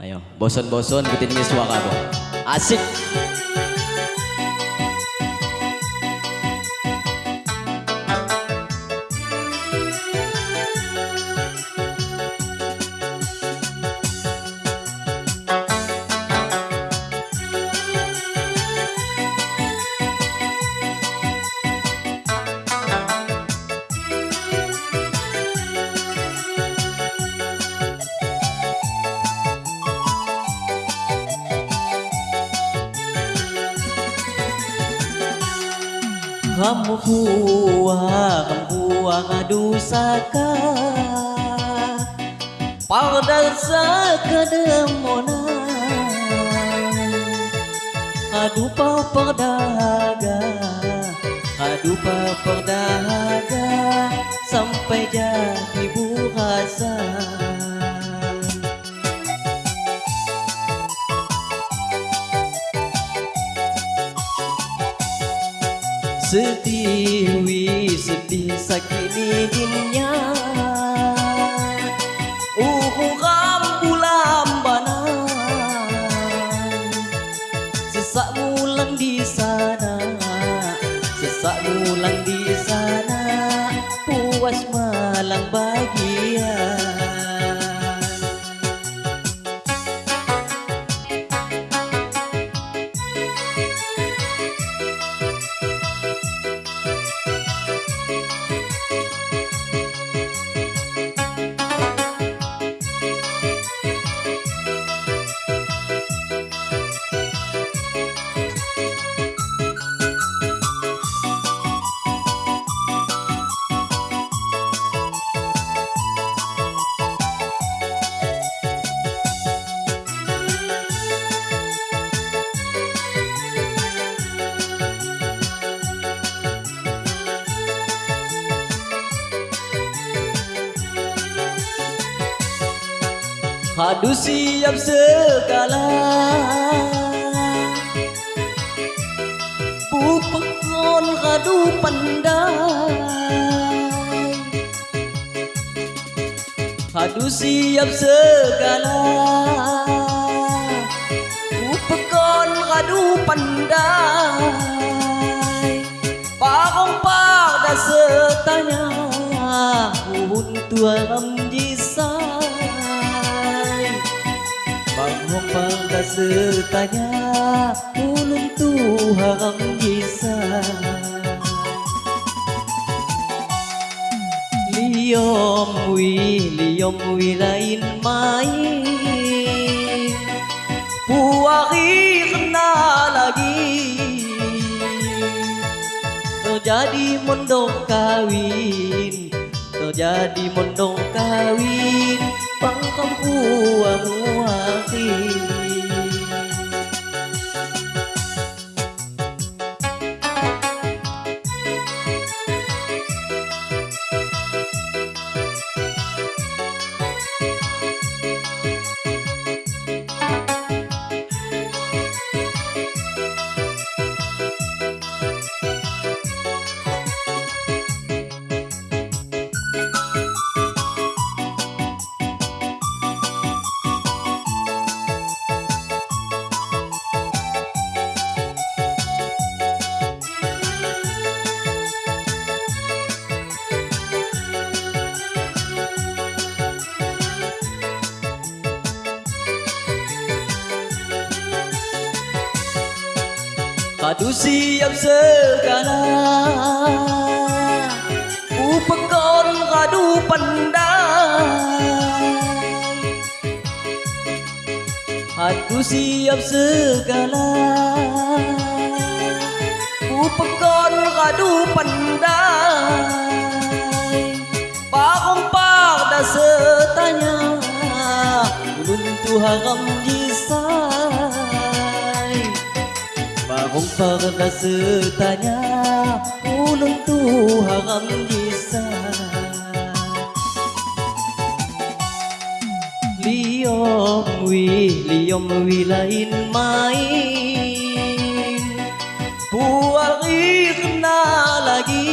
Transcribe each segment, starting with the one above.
Ayo, bosan-bosan ikutin ini suara. Asik! Kamu buah, kamu buah dusaka Pada sakademonan Aduh pa perdaga Aduh pa perdaga Sampai jadi burasa Sedih wi sedih sakit dinginnya Hadu siap segala. Bupekon hadu pandai. Hadu siap segala. Bupekon hadu pandai. Parong pada setanya. Untuk alam pada setanya Ulun Tuhan bisa Liom wi, liom wi lain main Puari kena lagi Terjadi mondok kawin Terjadi mondok kawin Pangkam puang Aduh siap sekarang Upekon aduh pandai. Hatu siap sekarang Upekon aduh pandang Pak umpak dah setanya. Untuk haram diri Barong pada setanya Ulun tu haram jisai Liom wi, liom wi lain main Puari kena lagi.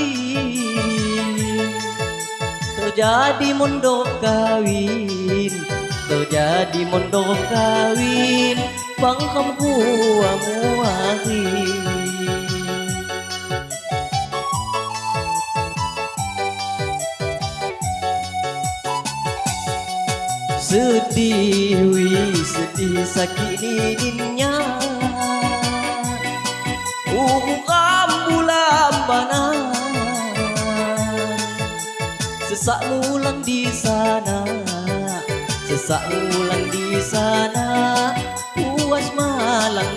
Terjadi mondok kawin terjadi mondok kawin vẫn không thua mua gì sedih wi sedih sakini dinya Umukam bulan banan Sesak mulan di sana Sesak đi di sana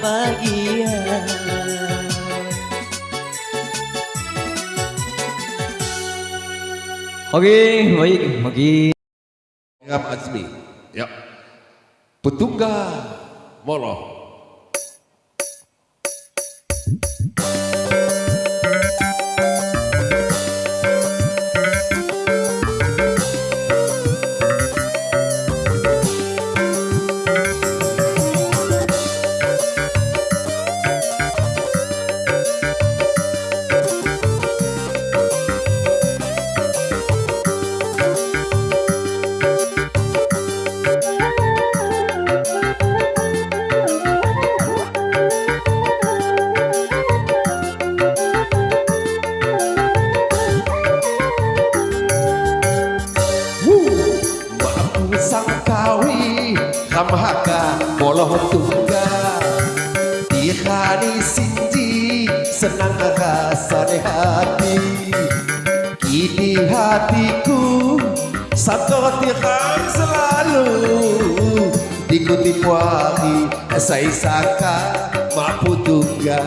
bahagia Okey, baik. Okey. Ngam Azmi. Ya. Petungga Moloh. Sangkawi Hamhaka Moloh tungga Di hari sinji Senang rasane hati Kini hatiku Satu tiram selalu. Dikutip wangi Saya saka Mampu tungga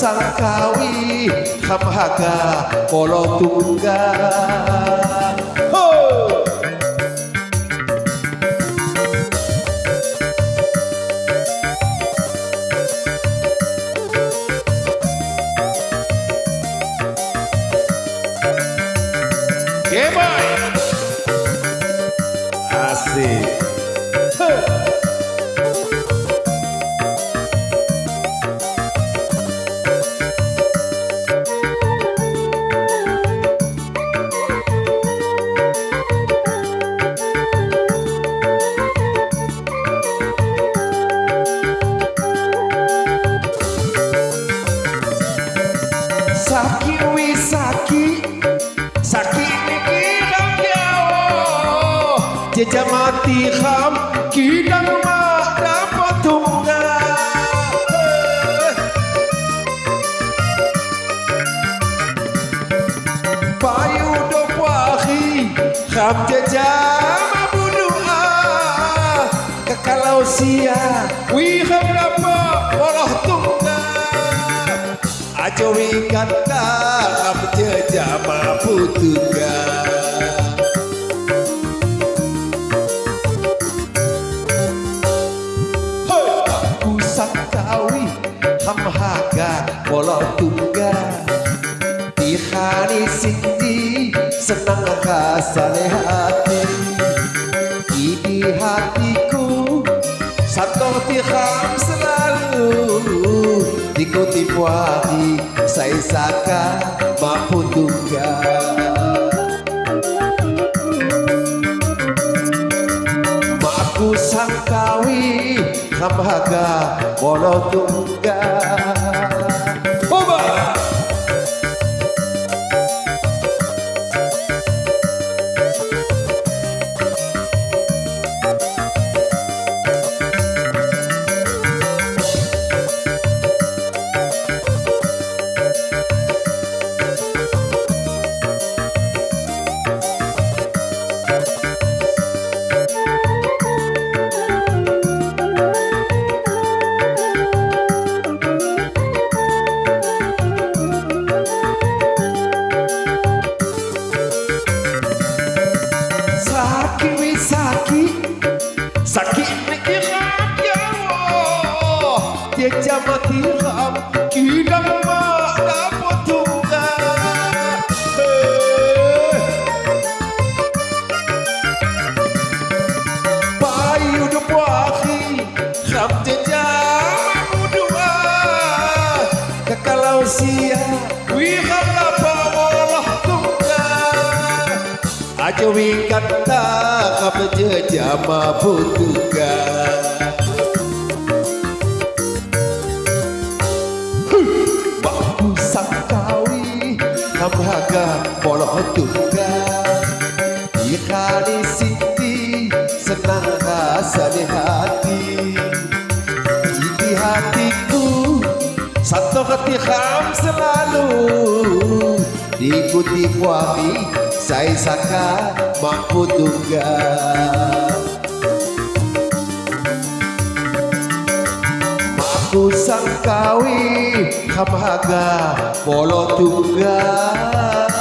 sangkawi hamhaga kolotunggal Kham jejak mabu doa Kekalau sia Wi kham dapat Walah tunggal. Ajo jejak mampu tunggal Hoi, aku sangkawi hamhaga walau kasane hati. Di hatiku satu tiham selalu. Dikuti puadi Saya saka mampu tunggal Maku sangkawi Hamhaga Bolo tunggal Kekalau sia Wi kham lapa walah tunggal Aja kata kapa jama putuga Baku sangkawi Kamhaga polo tuga Ika di siti senang rasa di hati di hatiku satu hati kham selalu diikuti kuami saya saka mampu duga Aku sangkawi kamaga polo tunggal